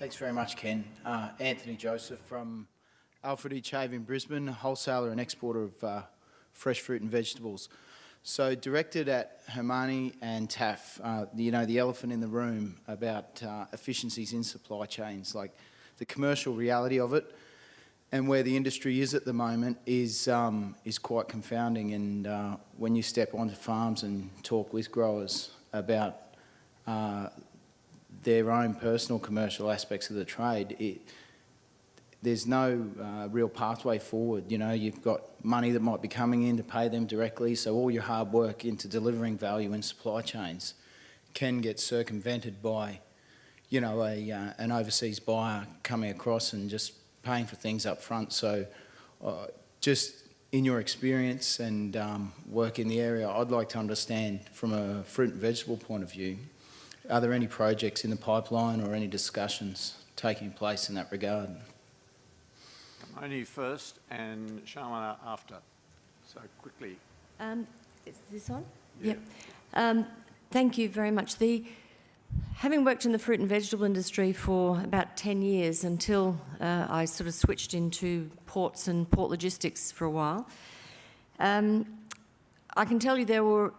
Thanks very much, Ken. Uh, Anthony Joseph from Alfred E. Chave in Brisbane, wholesaler and exporter of uh, fresh fruit and vegetables. So directed at Hermione and Taff, uh, you know, the elephant in the room about uh, efficiencies in supply chains, like the commercial reality of it and where the industry is at the moment is, um, is quite confounding. And uh, when you step onto farms and talk with growers about uh, their own personal commercial aspects of the trade, it, there's no uh, real pathway forward. You know, you've got money that might be coming in to pay them directly, so all your hard work into delivering value in supply chains can get circumvented by, you know, a, uh, an overseas buyer coming across and just paying for things up front. So uh, just in your experience and um, work in the area, I'd like to understand from a fruit and vegetable point of view, are there any projects in the pipeline or any discussions taking place in that regard? Only first and Shamana after. So quickly. Um, is this on? Yeah. Yep. Um, thank you very much. The, having worked in the fruit and vegetable industry for about 10 years until uh, I sort of switched into ports and port logistics for a while, um, I can tell you there were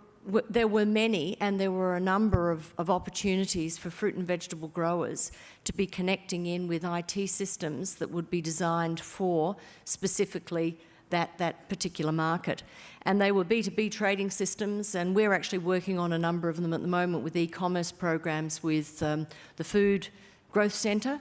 there were many and there were a number of, of, opportunities for fruit and vegetable growers to be connecting in with IT systems that would be designed for specifically that, that particular market. And they were B2B trading systems and we're actually working on a number of them at the moment with e-commerce programs with um, the Food Growth Centre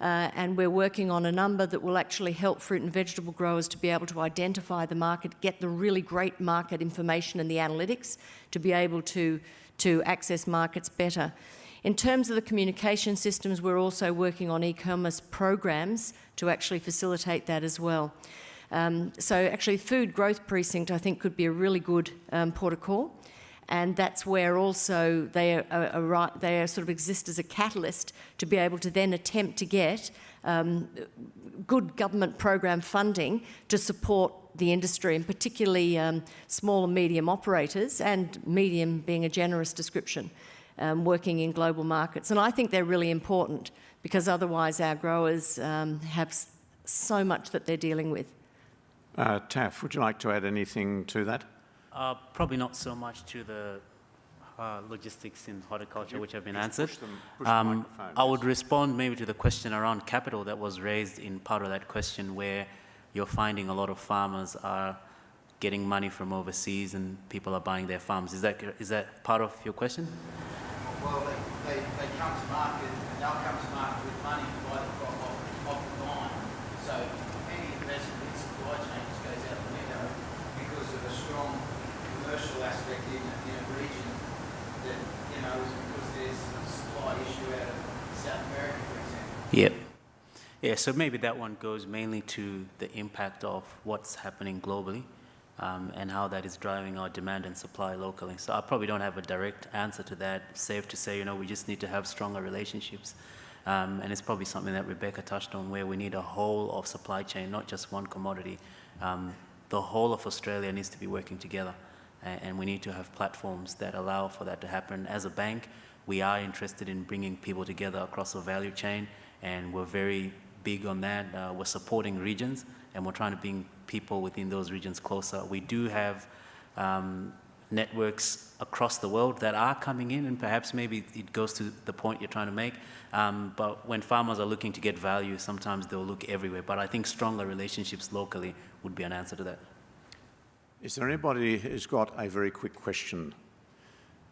uh, and we're working on a number that will actually help fruit and vegetable growers to be able to identify the market, get the really great market information and the analytics to be able to, to access markets better. In terms of the communication systems, we're also working on e-commerce programs to actually facilitate that as well. Um, so actually Food Growth Precinct I think could be a really good um, port of call and that's where also they are, are, are, sort of exist as a catalyst to be able to then attempt to get um, good government program funding to support the industry and particularly um, small and medium operators and medium being a generous description um, working in global markets and I think they're really important because otherwise our growers um, have so much that they're dealing with. Uh, Taff, would you like to add anything to that? Uh, probably not so much to the uh, logistics in horticulture, you which have been answered. Push them, push um, I would respond maybe to the question around capital that was raised in part of that question where you're finding a lot of farmers are getting money from overseas and people are buying their farms. Is that, is that part of your question? Well, they, they, they come to market, they'll come to market with money to buy the crop off, off the line. So any investment in supply chains goes out the window because of a strong commercial aspect in, in a region that, you know, is because there's a supply issue out of South America, for example. Yep. Yeah, so maybe that one goes mainly to the impact of what's happening globally um, and how that is driving our demand and supply locally. So I probably don't have a direct answer to that. Safe to say, you know, we just need to have stronger relationships. Um, and it's probably something that Rebecca touched on where we need a whole of supply chain, not just one commodity. Um, the whole of Australia needs to be working together and we need to have platforms that allow for that to happen. As a bank, we are interested in bringing people together across the value chain, and we're very big on that. Uh, we're supporting regions, and we're trying to bring people within those regions closer. We do have um, networks across the world that are coming in, and perhaps maybe it goes to the point you're trying to make. Um, but when farmers are looking to get value, sometimes they'll look everywhere. But I think stronger relationships locally would be an answer to that. Is there anybody who's got a very quick question?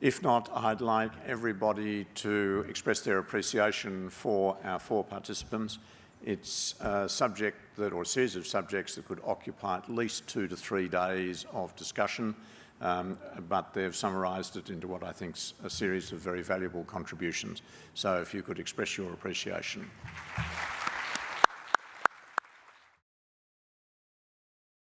If not, I'd like everybody to express their appreciation for our four participants. It's a subject that, or a series of subjects that could occupy at least two to three days of discussion, um, but they've summarised it into what I think is a series of very valuable contributions. So if you could express your appreciation.